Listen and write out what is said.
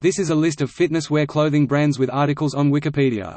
This is a list of fitness wear clothing brands with articles on Wikipedia.